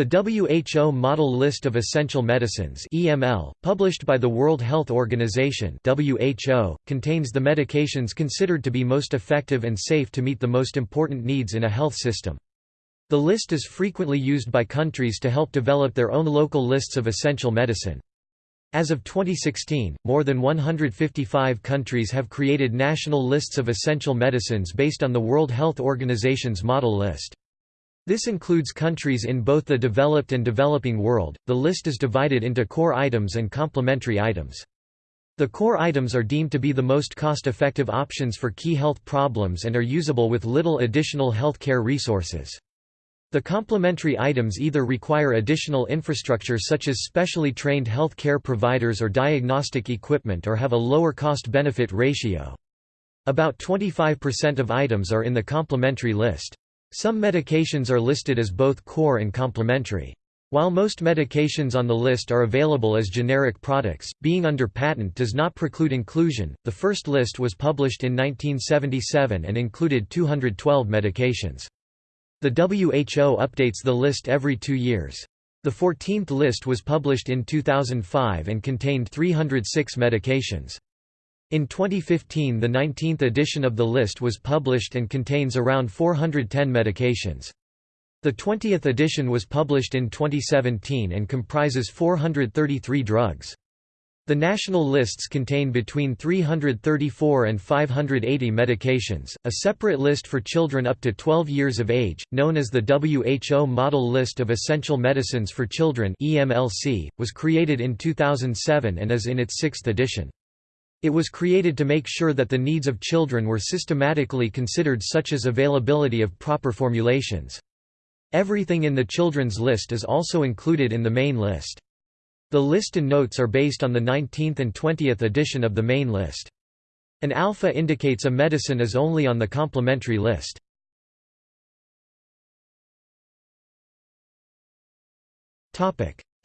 The WHO Model List of Essential Medicines (EML), published by the World Health Organization (WHO), contains the medications considered to be most effective and safe to meet the most important needs in a health system. The list is frequently used by countries to help develop their own local lists of essential medicine. As of 2016, more than 155 countries have created national lists of essential medicines based on the World Health Organization's model list. This includes countries in both the developed and developing world. The list is divided into core items and complementary items. The core items are deemed to be the most cost-effective options for key health problems and are usable with little additional health care resources. The complementary items either require additional infrastructure such as specially trained health care providers or diagnostic equipment or have a lower cost-benefit ratio. About 25% of items are in the complementary list. Some medications are listed as both core and complementary. While most medications on the list are available as generic products, being under patent does not preclude inclusion. The first list was published in 1977 and included 212 medications. The WHO updates the list every two years. The 14th list was published in 2005 and contained 306 medications. In 2015 the 19th edition of the list was published and contains around 410 medications. The 20th edition was published in 2017 and comprises 433 drugs. The national lists contain between 334 and 580 medications. A separate list for children up to 12 years of age, known as the WHO Model List of Essential Medicines for Children (EMLC), was created in 2007 and is in its sixth edition. It was created to make sure that the needs of children were systematically considered such as availability of proper formulations. Everything in the children's list is also included in the main list. The list and notes are based on the 19th and 20th edition of the main list. An alpha indicates a medicine is only on the complementary list.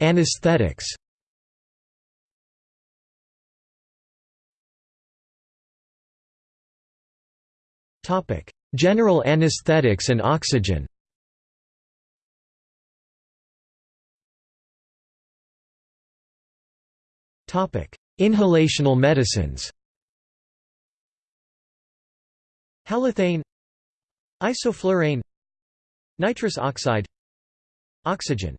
Anesthetics General anesthetics and oxygen. Topic. Inhalational medicines. Halothane Isoflurane. Nitrous oxide. Oxygen.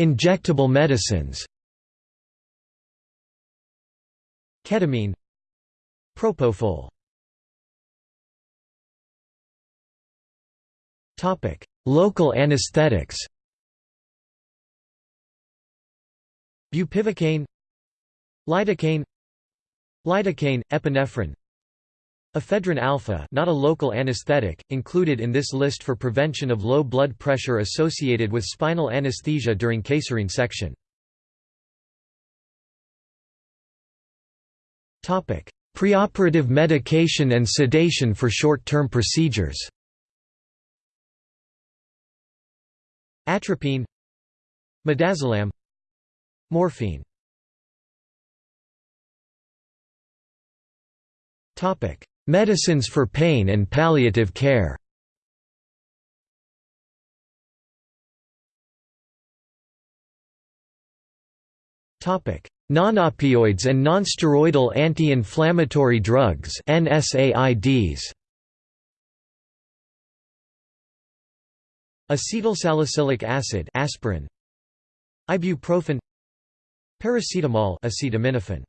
Injectable medicines Ketamine. Propofol. Local anesthetics. Bupivacaine. Lidocaine. Lidocaine, epinephrine. Ephedrine alpha not a local anesthetic, included in this list for prevention of low blood pressure associated with spinal anesthesia during caesarean section. Preoperative medication and sedation for short-term procedures. Atropine. Midazolam. Morphine. Topic: Medicines for pain and palliative care Non-opioids and nonsteroidal anti-inflammatory drugs NSAIDs. Acetylsalicylic acid aspirin. Ibuprofen. Paracetamol acetaminophen.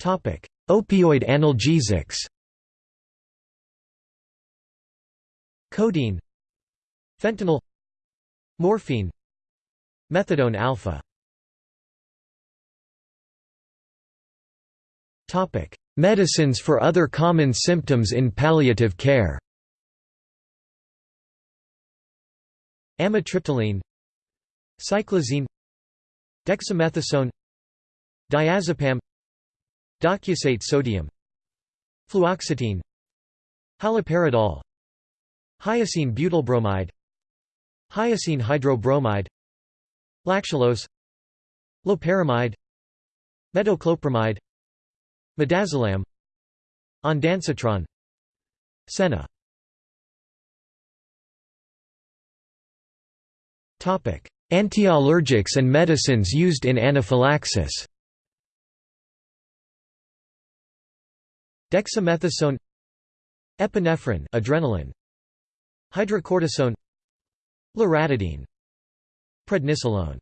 Topic Opioid analgesics. Codeine. Fentanyl. Morphine Methadone alpha. Medicines for other common symptoms in palliative care. Amitriptyline. Cyclizine Dexamethasone. Diazepam. Docusate sodium. Fluoxetine. Haloperidol. Hyoscine butylbromide Hyoscine hydrobromide Lactulose Loperamide Metoclopramide Midazolam Ondansetron Senna. Antiallergics and medicines used in anaphylaxis. Dexamethasone Epinephrine adrenaline Hydrocortisone Loratadine Prednisolone.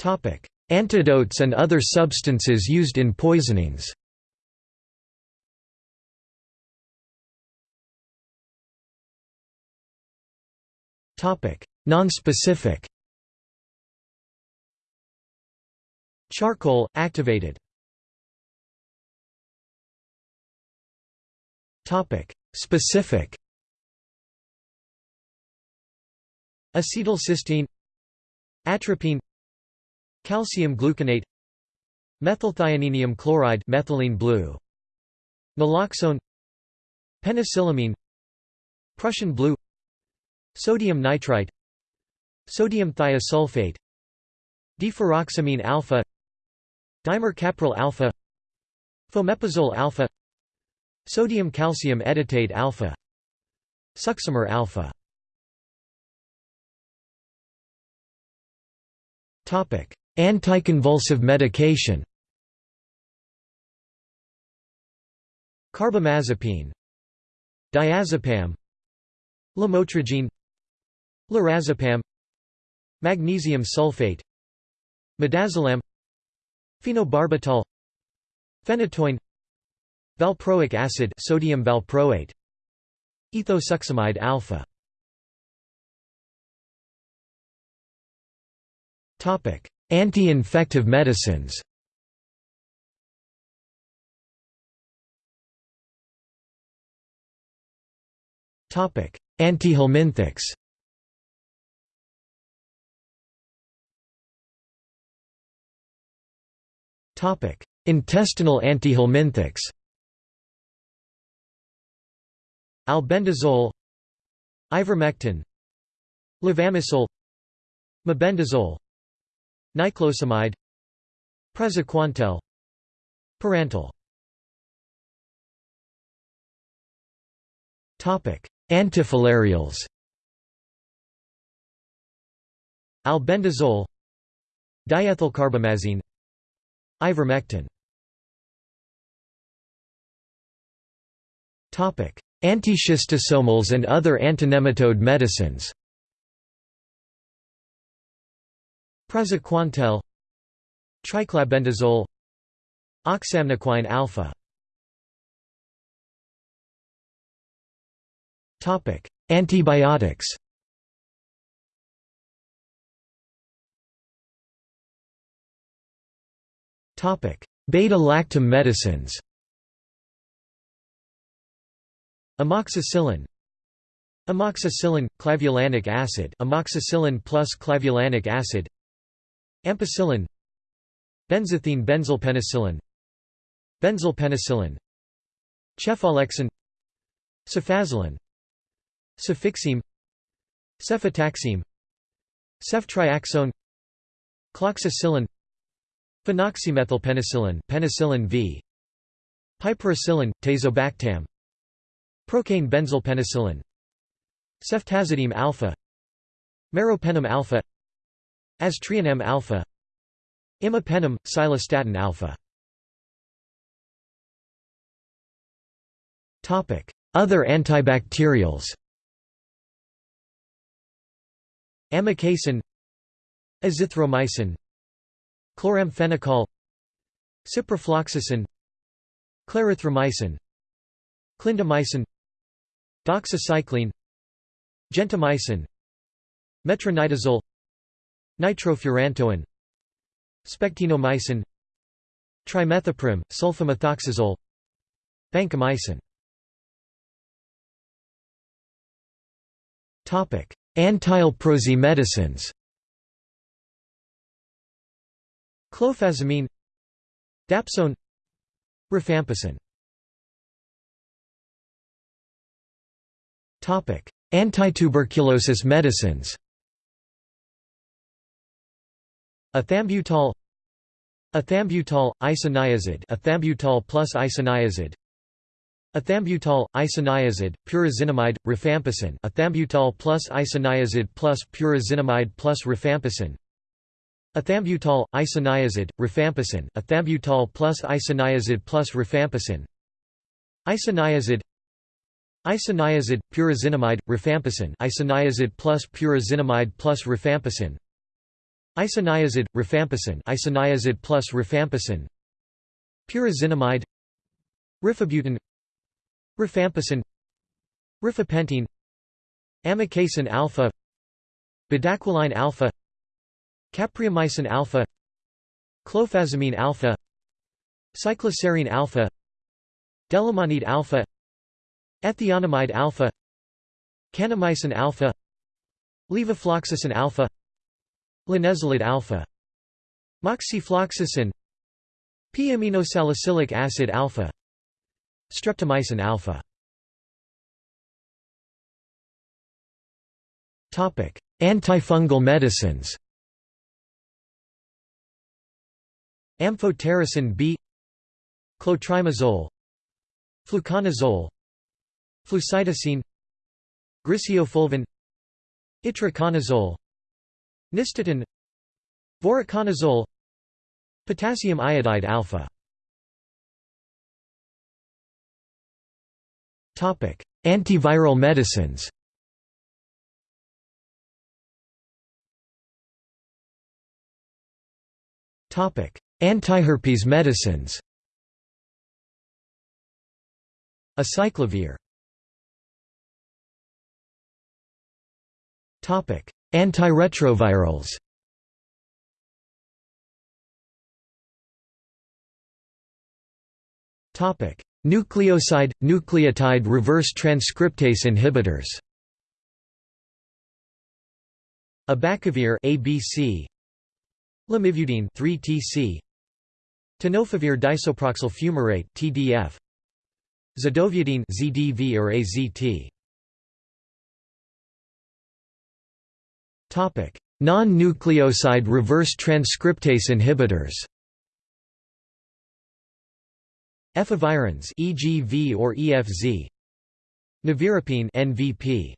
Topic. Antidotes and other substances used in poisonings. Topic. Nonspecific. Charcoal, activated. Topic. Specific Acetylcysteine Atropine Calcium gluconate Methylthioninium chloride methylene blue Naloxone Penicillamine Prussian blue Sodium nitrite Sodium thiosulfate Deferoxamine alpha Dimercaprol alpha Fomepizole alpha Sodium calcium edetate alpha Succimer alpha Anticonvulsive medication. Carbamazepine. Diazepam. Lamotrigine. Lorazepam. Magnesium sulfate. Midazolam. Phenobarbital. Phenytoin. Valproic acid sodium valproate. Ethosuximide alpha Anti-infective medicines. Topic. Antihelminthics Topic. Intestinal antihelminthics Albendazole. Ivermectin. Levamisole. Mebendazole Niclosamide. Praziquantel Pyrantel. Antifilarials. Albendazole. Diethylcarbamazine. Ivermectin. Antischistosomals and other antitrematode medicines Praziquantel Triclabendazole Oxamniquine alpha. Topic: Antibiotics. Topic: Beta-lactam medicines. Amoxicillin. Amoxicillin, clavulanic acid. Amoxicillin plus clavulanic acid Ampicillin. Benzathine benzylpenicillin Benzylpenicillin Cefalexin. Cefazolin. Cefixime. Cefotaxime Ceftriaxone. Cloxacillin. Phenoxymethylpenicillin penicillin V. Piperacillin, tazobactam. Procaine benzylpenicillin Ceftazidime alpha. Meropenem alpha Aztreonam alpha. Imipenem, cilastatin alpha. Other antibacterials. Amikacin. Azithromycin. Chloramphenicol. Ciprofloxacin. Clarithromycin. Clindamycin. Doxycycline. Gentamicin Metronidazole Nitrofurantoin Spectinomycin Trimethoprim, sulfamethoxazole Vancomycin. Antileprosy medicines Clofazimine Dapsone Rifampicin. Antituberculosis medicines Ethambutol Ethambutol, isoniazid ethambutol plus isoniazid Ethambutol, isoniazid, pyrazinamide, rifampicin ethambutol plus isoniazid plus pyrazinamide plus rifampicin Ethambutol, isoniazid, rifampicin ethambutol plus isoniazid plus rifampicin Isoniazid Isoniazid, pyrazinamide, rifampicin isoniazid plus pyrazinamide plus rifampicin Isoniazid, rifampicin isoniazid plus rifampicin. Pyrazinamide. Rifabutin. Rifampicin. Rifapentine Amikacin alpha. Bedaquiline alpha. Capreomycin alpha. Clofazimine alpha. Cycloserine alpha. Delamanid alpha. Ethionamide alpha. Kanamycin alpha. Levofloxacin alpha Linezolid alpha Moxifloxacin P-aminosalicylic acid alpha Streptomycin alpha. Topic Antifungal medicines. Amphotericin B Clotrimazole Fluconazole Flucytosine Griseofulvin Itraconazole Nystatin Voriconazole Potassium iodide alpha. Topic Antiviral medicines. Topic Antiherpes medicines. Acyclovir Antiretrovirals. Nucleoside – nucleotide reverse transcriptase inhibitors. Abacavir ABC Lamivudine 3TC Tenofovir disoproxil fumarate TDF Zidovudine ZDV or AZT Non-nucleoside reverse transcriptase inhibitors Efavirenz EFV or EFZ Nevirapine NVP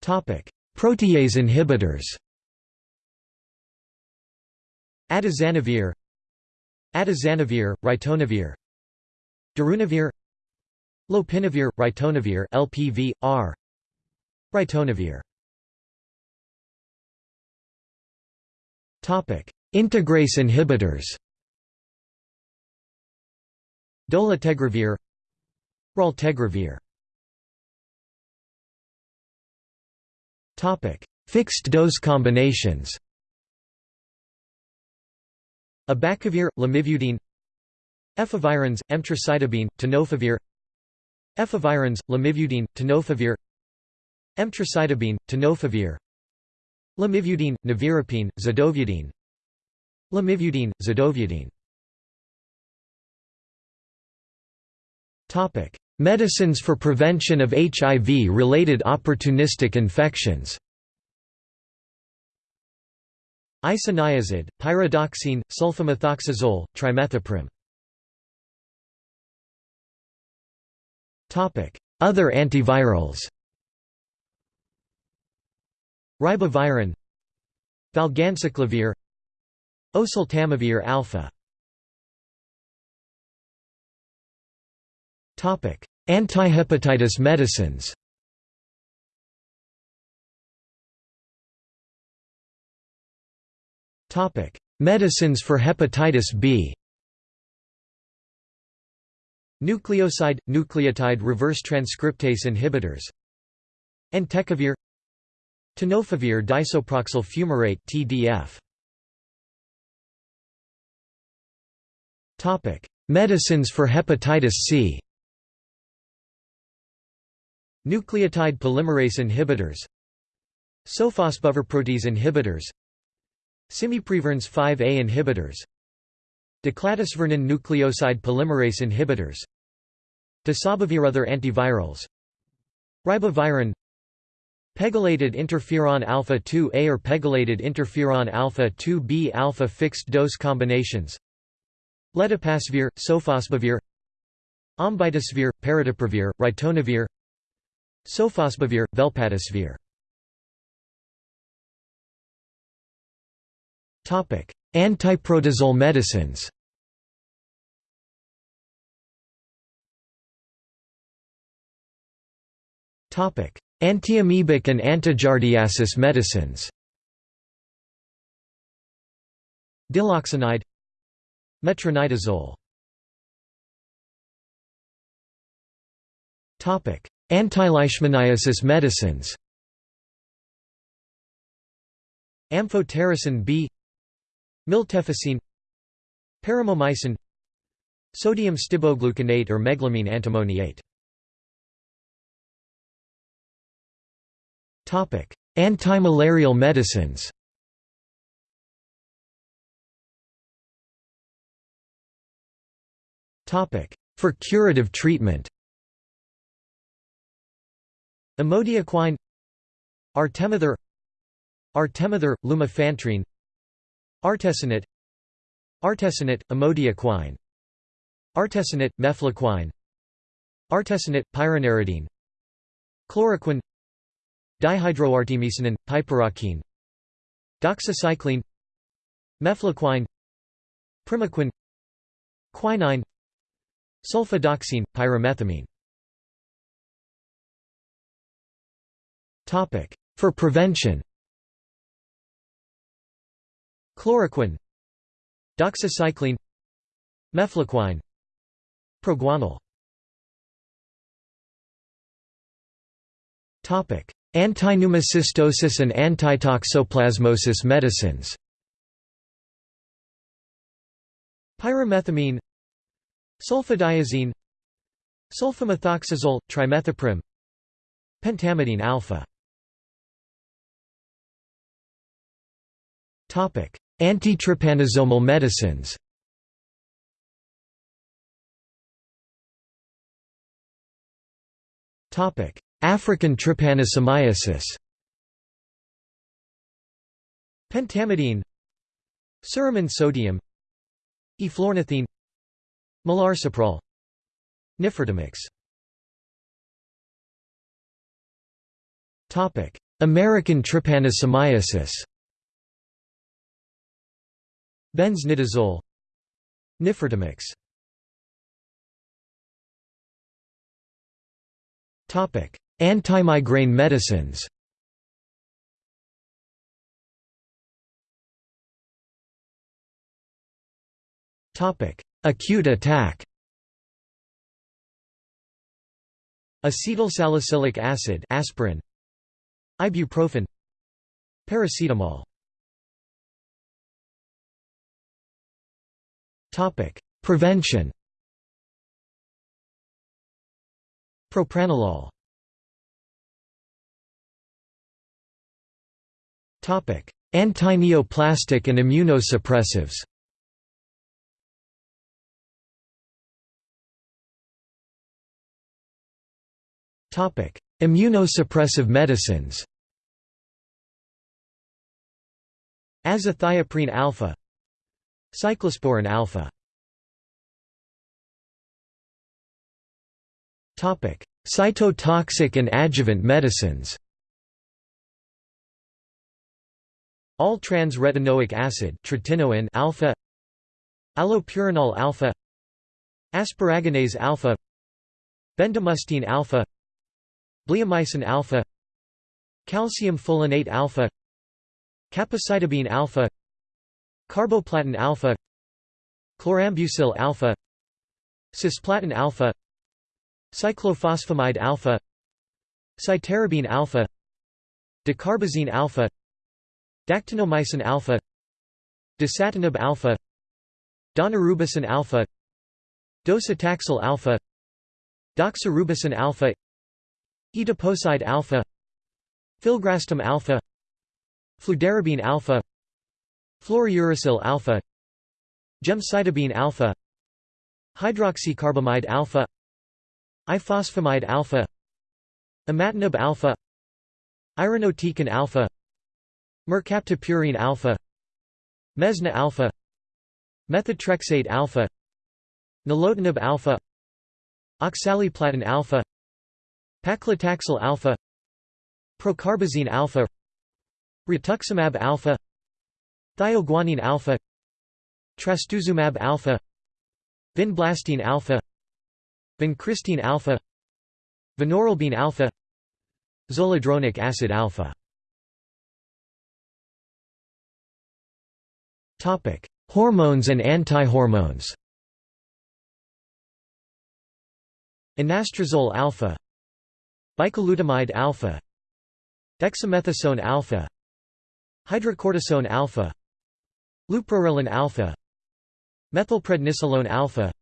Topic. Protease inhibitors Atazanavir Atazanavir, ritonavir Darunavir Lopinavir, ritonavir LPV, R Ritonavir Integrase inhibitors. Dolutegravir. Raltegravir. Fixed-dose combinations. Abacavir, lamivudine. Efavirenz, emtricitabine, tenofovir. Efavirenz, lamivudine, tenofovir Emtricitabine, tenofovir. Lamivudine, nevirapine, zidovudine Lamivudine, zidovudine Medicines for prevention of HIV-related opportunistic infections. Isoniazid, pyridoxine, sulfamethoxazole, trimethoprim. Other antivirals Ribavirin Valganciclovir Oseltamivir alpha. Topic: Antihepatitis medicines. Topic: Medicines for hepatitis B. Nucleoside – nucleotide reverse transcriptase inhibitors. Entecavir Tenofovir disoproxil fumarate TDF Topic. Medicines for hepatitis C. Nucleotide polymerase inhibitors. Sofosbuvir inhibitors. Simeprevir NS 5A inhibitors. Decladisvernin nucleoside polymerase inhibitors. Other antivirals. Ribavirin Pegylated interferon alpha 2A or pegylated interferon alpha 2B alpha fixed dose combinations. Ledipasvir, sofosbuvir Ombitasvir, paridaprevir, ritonavir. Sofosbuvir, velpatasvir. Antiprotozoal medicines Antiamoebic and antigiardiasis medicines. Diloxanide Metronidazole. Antileishmaniasis medicines. Amphotericin B. Miltefosine Paromomycin Sodium stibogluconate or meglumine antimoniate Antimalarial medicines. For curative treatment. Amodiaquine. Artemether. Artemether, lumefantrine. Artesunate Artesunate, amodiaquine. Artesunate, mefloquine. Artesunate, pyronaridine Chloroquine Dihydroartemisinin, piperaquine Doxycycline Mefloquine Primaquine Quinine Sulfadoxine, pyrimethamine. Topic For prevention. Chloroquine Doxycycline Mefloquine Proguanil Antipneumocystosis and antitoxoplasmosis medicines. Pyrimethamine Sulfadiazine Sulfamethoxazole, trimethoprim Pentamidine alpha. Antitrypanosomal medicines African trypanosomiasis Pentamidine Suramin sodium Eflornithine Melarsoprol Nifurtimox American trypanosomiasis. Benznidazole Nifurtimox Topic Antimigraine medicines. Topic. Acute attack. Acetylsalicylic acid aspirin. Ibuprofen. Paracetamol. Topic. Prevention. Propranolol Antineoplastic and immunosuppressives. Topic: Immunosuppressive medicines. Azathioprine alpha. Cyclosporin alpha. Cytotoxic and adjuvant medicines All trans retinoic acid tretinoin alpha Allopurinol alpha Asparaginase alpha Bendamustine alpha Bleomycin alpha Calcium folinate alpha Capecitabine alpha Carboplatin alpha Chlorambucil alpha Cisplatin alpha Cyclophosphamide alpha Cytarabine alpha Dacarbazine alpha Dactinomycin alpha Dasatinib alpha Daunorubicin alpha Docetaxel alpha Doxorubicin alpha Etoposide alpha Filgrastim alpha Fludarabine alpha Fluorouracil alpha Gemcitabine alpha Hydroxycarbamide alpha Ifosfamide alpha Imatinib alpha Irinotecan alpha Mercaptopurine alpha Mesna alpha Methotrexate alpha Nilotinib alpha Oxaliplatin alpha Paclitaxel alpha Procarbazine alpha Rituximab alpha Thioguanine alpha Trastuzumab alpha Vinblastine alpha Vincristine alpha Vinorelbine alpha Zoledronic acid alpha Topic: Hormones and antihormones. Anastrozole alpha, bicalutamide alpha, dexamethasone alpha, hydrocortisone alpha, leuprorelin alpha, methylprednisolone alpha,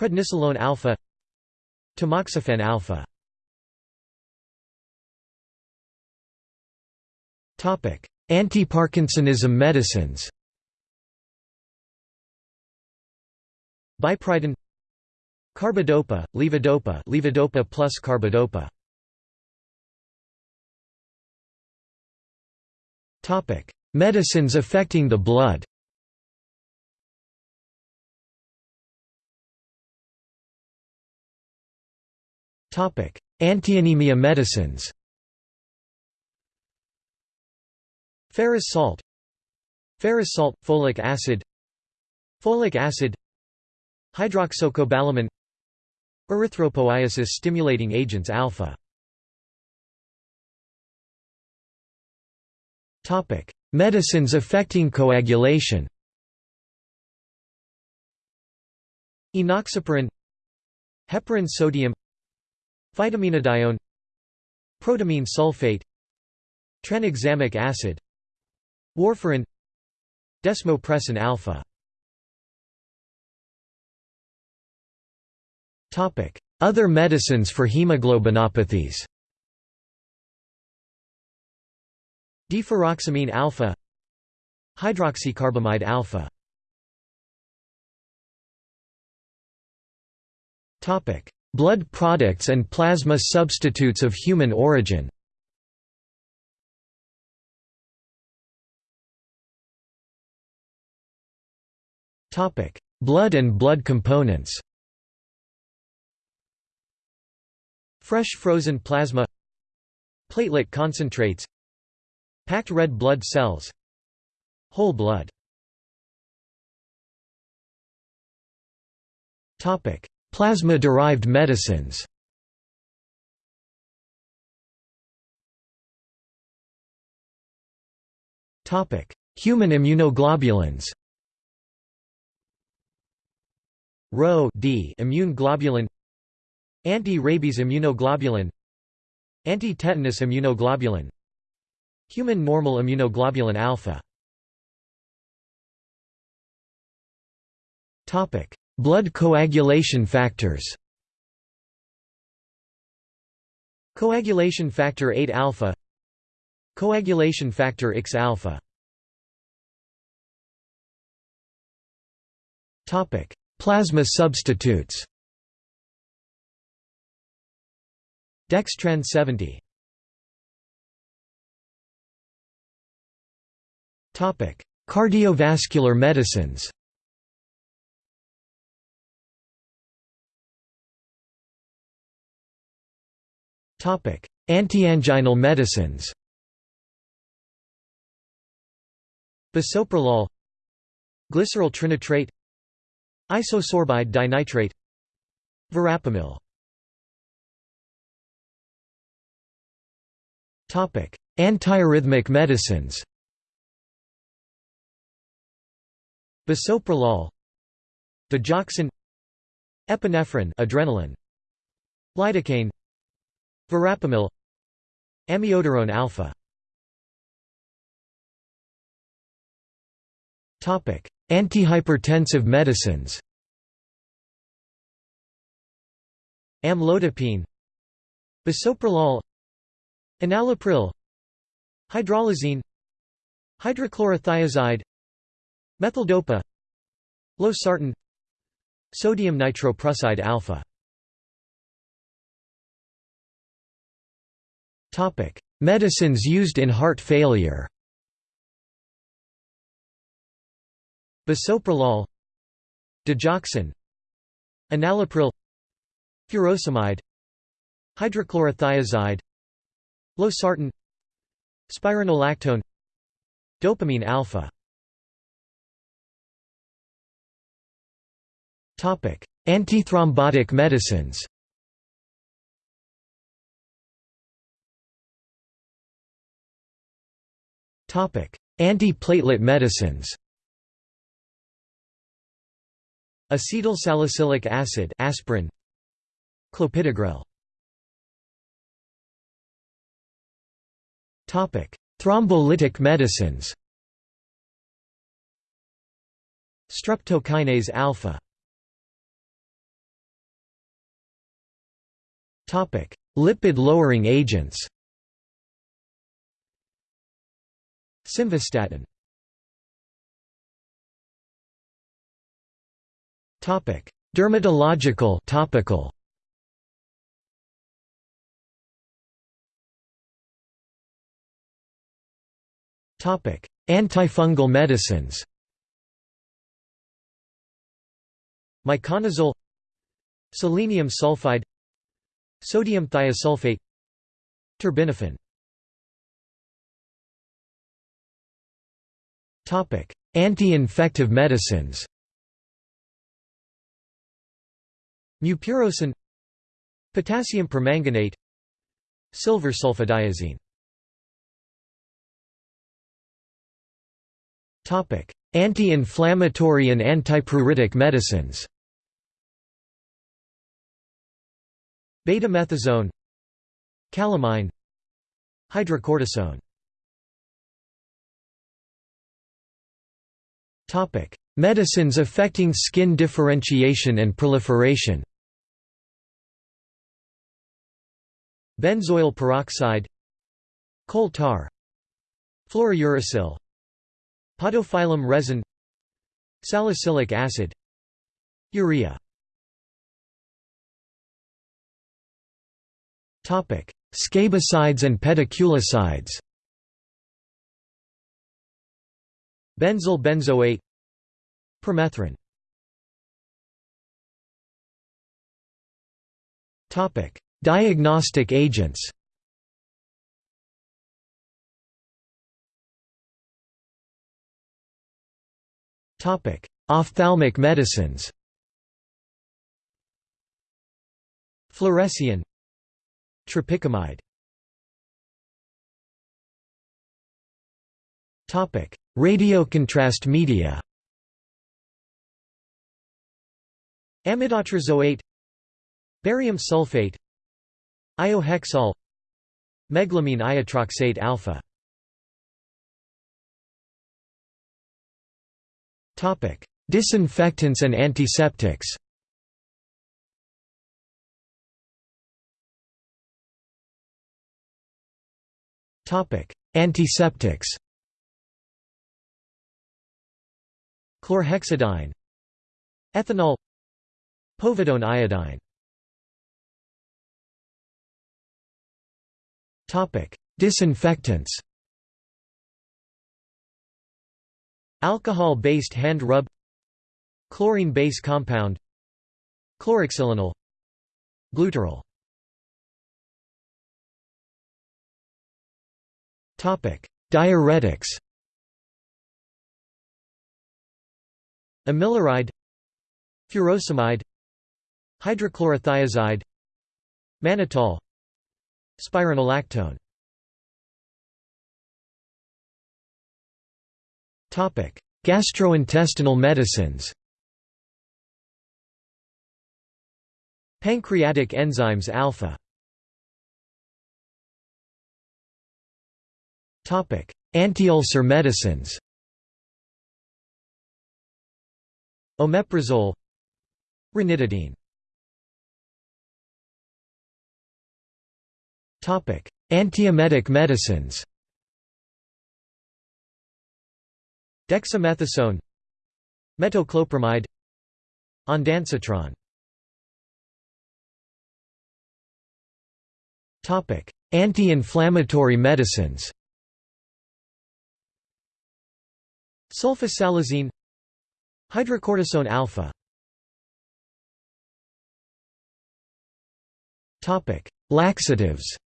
prednisolone alpha, tamoxifen alpha. Topic: Anti-Parkinsonism medicines. Biperiden Carbidopa, levodopa levodopa plus carbidopa Topic: Medicines affecting the blood. Topic: Antianemia medicines. Ferrous salt Ferrous salt, folic acid Folic acid Hydroxocobalamin Erythropoiesis stimulating agents alpha Topic: Medicines affecting coagulation. Enoxaparin Heparin sodium Phytomenadione Protamine sulfate Tranexamic acid Warfarin Desmopressin alpha Other medicines for hemoglobinopathies. Deferoxamine alpha. Hydroxycarbamide alpha. Blood products and plasma substitutes of human origin. Blood and blood components Fresh frozen plasma Platelet concentrates Packed red blood cells Whole blood. Plasma-derived medicines. Human immunoglobulins. Rho D immune globulin Anti-rabies immunoglobulin. Anti-tetanus immunoglobulin. Human normal immunoglobulin alpha. Blood coagulation factors. Coagulation factor 8 alpha. Coagulation factor X alpha. Plasma substitutes Dextran 70 Topic: Cardiovascular medicines. Topic: Antianginal medicines. Bisoprolol Glyceryl trinitrate Isosorbide dinitrate Verapamil Antiarrhythmic medicines. Bisoprolol Digoxin. Epinephrine adrenaline. Lidocaine. Verapamil. Amiodarone alpha. Topic: Antihypertensive medicines. Amlodipine. Bisoprolol Enalapril Hydralazine Hydrochlorothiazide Methyldopa Losartan Sodium nitroprusside alpha. Medicines used in heart failure. Bisoprolol Digoxin Enalapril Furosemide Hydrochlorothiazide Losartan Spironolactone. Dopamine alpha. Topic: Antithrombotic medicines. Topic: Antiplatelet medicines. Acetylsalicylic acid aspirin. Clopidogrel Thrombolytic medicines. Streptokinase alpha. Topic. Lipid lowering agents. Simvastatin. Topic. Dermatological topical Antifungal medicines. Miconazole Selenium sulfide Sodium thiosulfate Terbinafine. Anti-infective medicines. Mupirocin Potassium permanganate Silver sulfadiazine Anti-inflammatory and antipruritic medicines. Betamethasone. Calamine. Hydrocortisone. Medicines affecting skin differentiation and proliferation. Benzoyl peroxide. Coal tar Fluorouracil Podophyllum resin Salicylic acid Urea. Scabicides and pediculicides. Benzyl benzoate Permethrin. Diagnostic agents Ophthalmic medicines. Fluorescein. Tropicamide. Radiocontrast media. Amidotrazoate Barium sulfate. Iohexol. Meglumine iotroxate alpha Disinfectants and antiseptics. Topic. Antiseptics. Chlorhexidine. Ethanol. Povidone iodine. Topic. Disinfectants Alcohol-based hand rub Chlorine base compound Chloroxylenol Glutaral Diuretics. Amiloride Furosemide Hydrochlorothiazide Mannitol Spironolactone Gastrointestinal medicines Pancreatic enzymes alpha Antiulcer medicines Omeprazole Ranitidine Antiemetic medicines Dexamethasone Metoclopramide Ondansetron Anti-inflammatory medicines Sulfasalazine Hydrocortisone alpha Topic: Laxatives.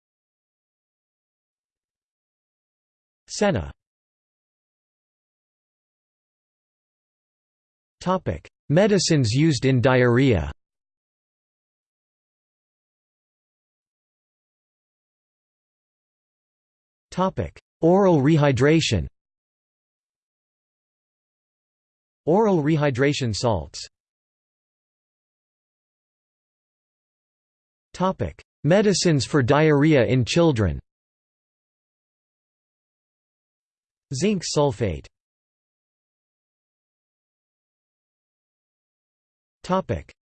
Senna. Medicines used in diarrhea. Topic: Oral rehydration. Oral rehydration salts. Topic. Medicines for diarrhea in children. Zinc sulfate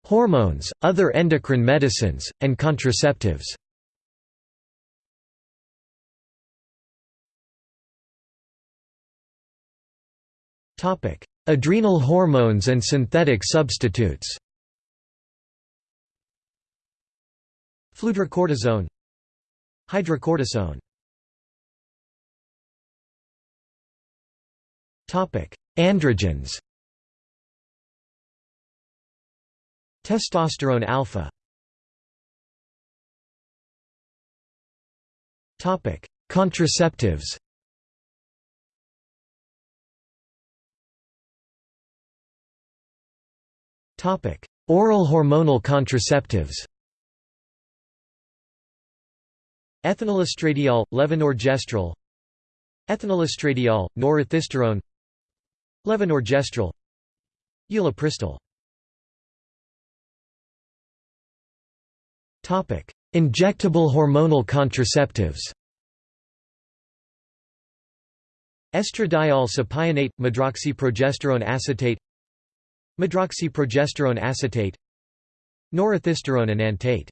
Hormones, other endocrine medicines, and contraceptives. Adrenal hormones and synthetic substitutes. Fludrocortisone Hydrocortisone. Androgens Testosterone alpha. Topic. Contraceptives. Topic. Oral hormonal contraceptives. Ethinylestradiol, levonorgestrel. Ethinylestradiol, norethisterone Levonorgestrel. Ulipristal Injectable hormonal contraceptives. Estradiol cypionate, medroxyprogesterone acetate. Medroxyprogesterone acetate. Norethisterone enantate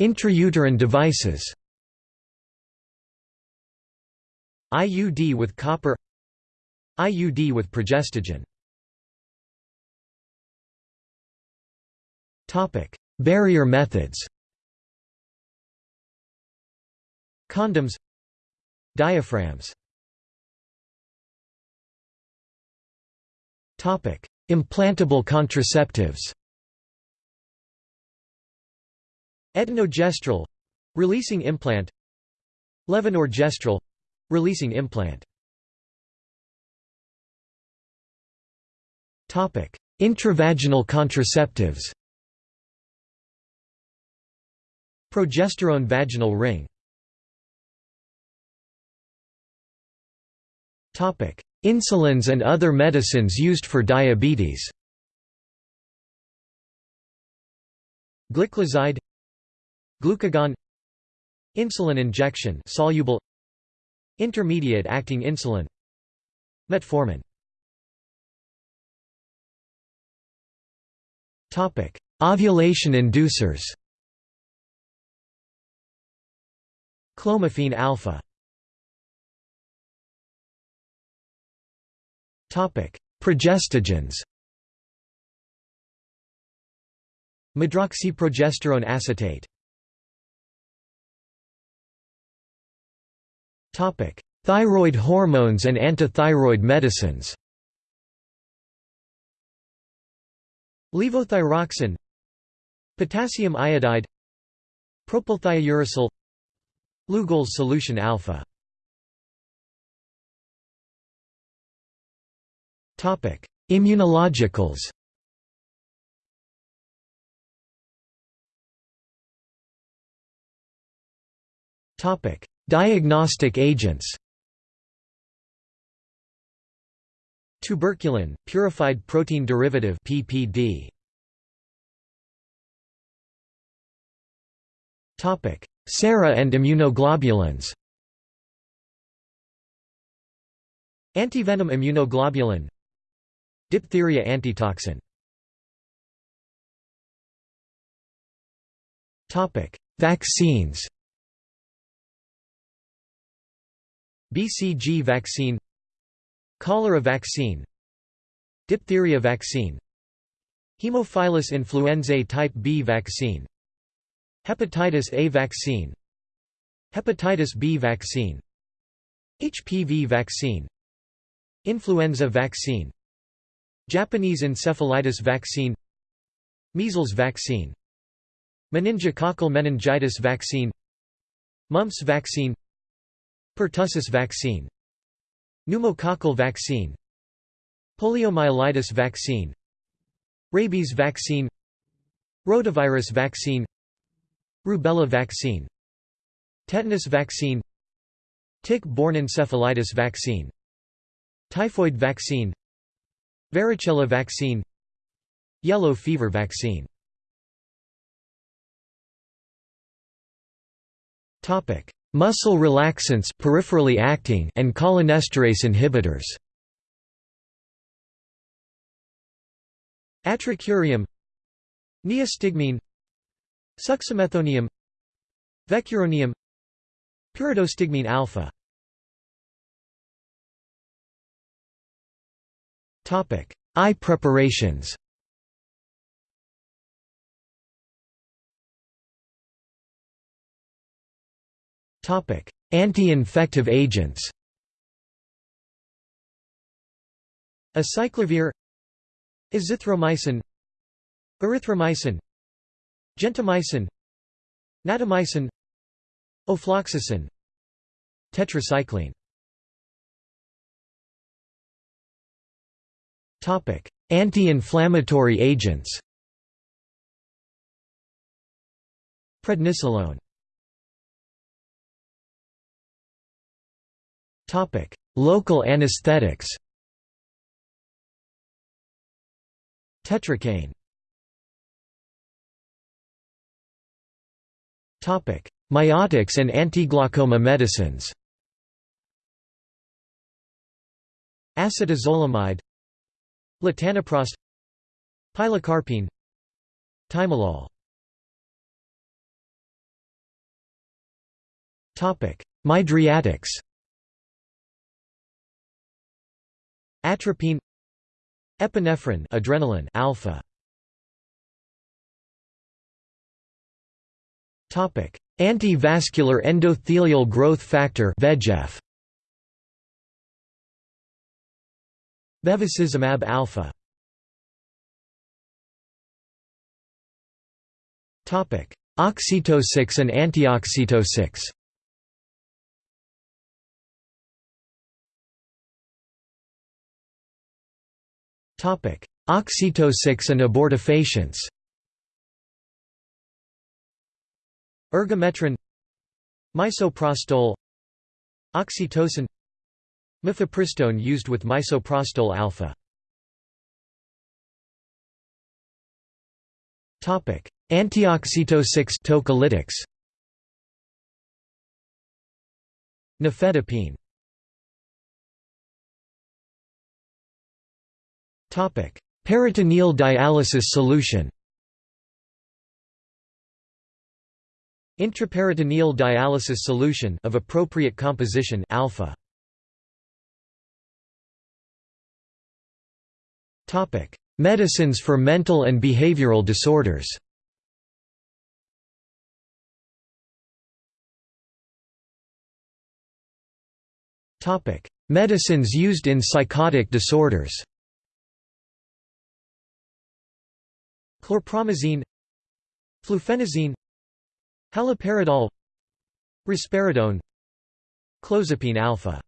Intrauterine devices. IUD with copper. IUD with progestogen Barrier methods Condoms Diaphragms Implantable contraceptives Etonogestrel releasing implant Levonorgestrel releasing implant Topic. Intravaginal contraceptives Progesterone vaginal ring. Topic Insulins and other medicines used for diabetes. Gliclazide Glucagon Insulin injection soluble Intermediate acting insulin Metformin. Topic Ovulation inducers Clomiphene alpha. Progestogens Medroxyprogesterone acetate. Thyroid hormones and antithyroid medicines. Levothyroxine. Potassium iodide. Propylthiouracil Lugol's solution alpha Topic: Immunologicals. Topic: Diagnostic agents Tuberculin, purified protein derivative PPD. Topic: Sera and immunoglobulins. Antivenom immunoglobulin. Diphtheria antitoxin. Topic: Vaccines. BCG vaccine Cholera vaccine Diphtheria vaccine Haemophilus influenzae type B vaccine Hepatitis A vaccine. Hepatitis B vaccine. HPV vaccine. Influenza vaccine. Japanese encephalitis vaccine. Measles vaccine. Meningococcal meningitis vaccine. Mumps vaccine. Pertussis vaccine. Pneumococcal vaccine. Poliomyelitis vaccine. Rabies vaccine. Rotavirus vaccine Rubella vaccine Tetanus vaccine Tick-borne encephalitis vaccine Typhoid vaccine Varicella vaccine Yellow fever vaccine. Topic: Muscle relaxants peripherally acting and cholinesterase inhibitors. Atracurium Neostigmine Suxamethonium Vecuronium Pyridostigmine alpha Topic: Eye preparations. Topic: Anti-infective agents. Acyclovir Azithromycin Erythromycin Gentamicin Natamycin Ofloxacin Tetracycline. Anti-inflammatory agents. Prednisolone. Local anesthetics. Tetracaine Miotics and antiglaucoma medicines. Acetazolamide. Latanoprost Pilocarpine. Timolol Topic: Mydriatics. Atropine. Epinephrine adrenaline alpha Topic. Anti-vascular endothelial growth factor VEGF Bevacizumab alpha. Topic. Oxytocin and antioxytocin. Oxytocin and abortifacients Ergometrine Misoprostol Oxytocin Mifepristone used with misoprostol alpha. Antioxytocics tocolytics. Nifedipine. Peritoneal dialysis solution Intraperitoneal dialysis solution of appropriate composition alpha. Topic. Medicines for mental and behavioral disorders. Topic. Medicines used in psychotic disorders. Chlorpromazine. Fluphenazine Haloperidol Risperidone Clozapine alpha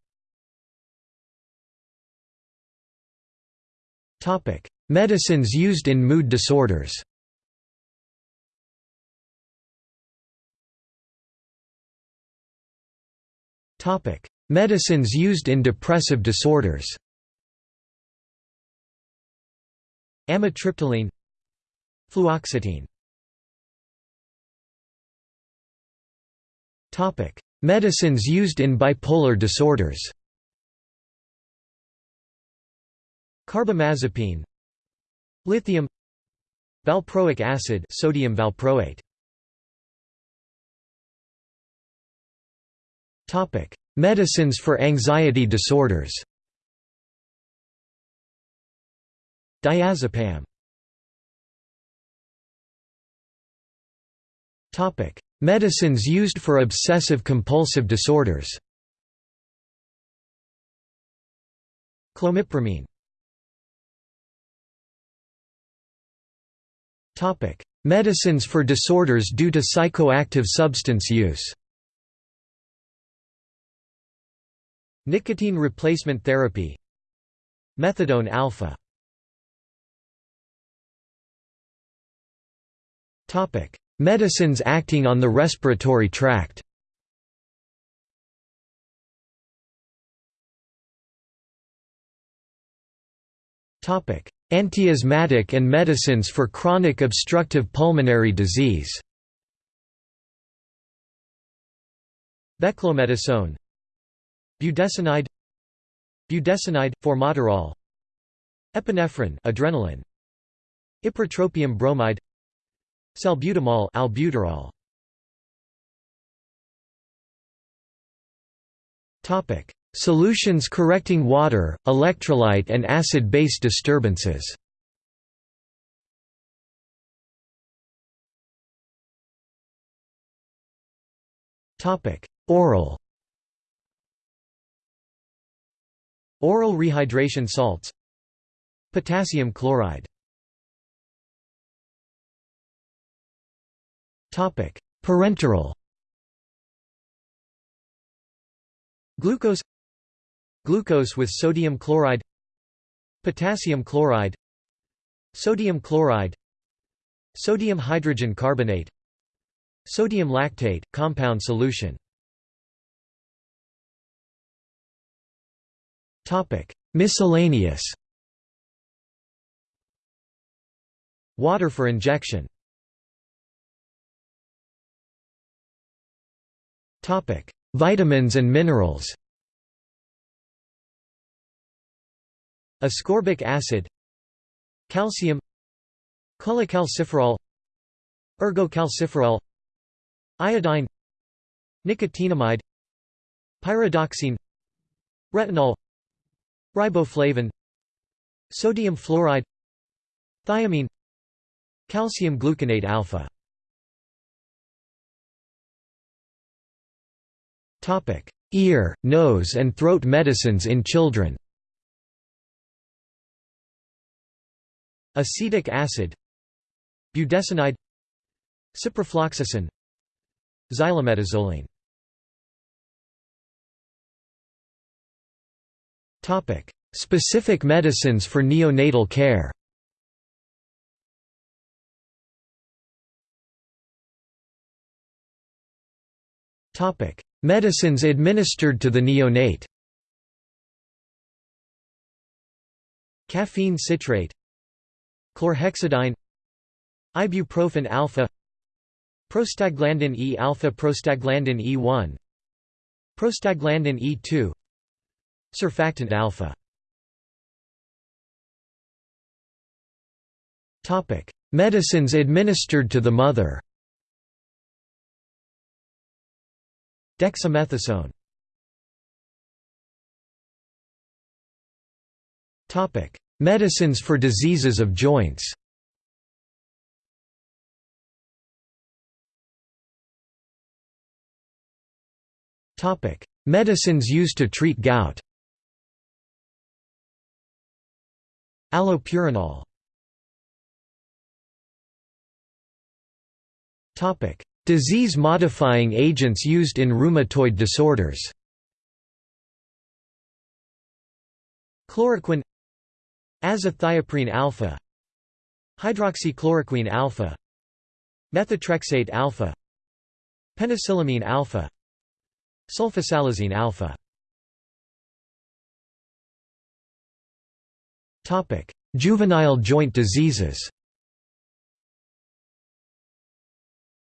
Topic: Medicines used in mood disorders. Topic: Medicines used in depressive disorders. Amitriptyline Fluoxetine Medicines used in bipolar disorders. Carbamazepine. Lithium. Valproic acid sodium valproate. Topic: Medicines for anxiety disorders. Diazepam. Topic: Medicines used for obsessive-compulsive disorders. Clomipramine. Topic: Medicines for disorders due to psychoactive substance use. Nicotine replacement therapy. Methadone alpha. Medicines acting on the respiratory tract. Antiasthmatic and medicines for chronic obstructive pulmonary disease. Beclomethasone Budesonide. Budesonide, formoterol. Epinephrine adrenaline. Ipratropium bromide Salbutamol albuterol. Topic. Solutions correcting water, electrolyte and acid-base disturbances. Topic: Oral. Oral rehydration salts. Potassium chloride Parenteral. Glucose. Glucose with sodium chloride. Potassium chloride. Sodium chloride. Sodium hydrogen carbonate. Sodium lactate, compound solution. Topic: Miscellaneous. Water for injection Vitamins and minerals. Ascorbic acid. Calcium. Cholecalciferol. Ergocalciferol. Iodine. Nicotinamide. Pyridoxine. Retinol. Riboflavin. Sodium fluoride. Thiamine. Calcium gluconate alpha Ear, nose and throat medicines in children. Acetic acid. Budesonide. Ciprofloxacin. Xylometazoline. Topic: Specific medicines for neonatal care Medicines administered to the neonate. Caffeine citrate. Chlorhexidine. Ibuprofen alpha. Prostaglandin E alpha Prostaglandin E1 Prostaglandin E2 Surfactant alpha. Medicines administered to the mother. Dexamethasone. Medicines for diseases of joints. Medicines used to treat gout. Allopurinol Disease-modifying agents used in rheumatoid disorders Chloroquine Azathioprine alpha Hydroxychloroquine alpha Methotrexate alpha Penicillamine alpha Sulfasalazine alpha Topic: Juvenile joint diseases.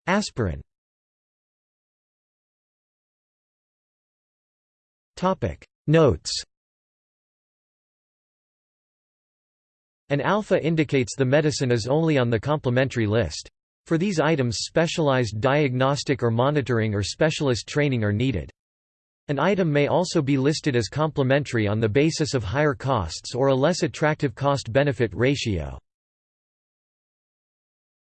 Aspirin. Topic: Notes An alpha indicates the medicine is only on the complementary list. For these items specialized diagnostic or monitoring or specialist training are needed. An item may also be listed as complementary on the basis of higher costs or a less attractive cost-benefit ratio.